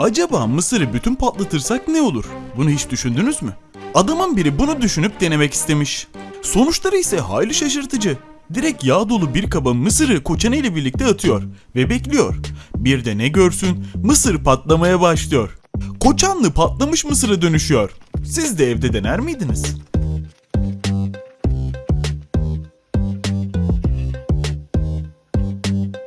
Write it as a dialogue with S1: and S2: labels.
S1: Acaba mısırı bütün patlatırsak ne olur? Bunu hiç düşündünüz mü? Adamın biri bunu düşünüp denemek istemiş. Sonuçları ise hayli şaşırtıcı. Direkt yağ dolu bir kaba mısırı koçanı ile birlikte atıyor ve bekliyor. Bir de ne görsün mısır patlamaya başlıyor. Koçanlı patlamış mısıra dönüşüyor. Siz de evde dener miydiniz?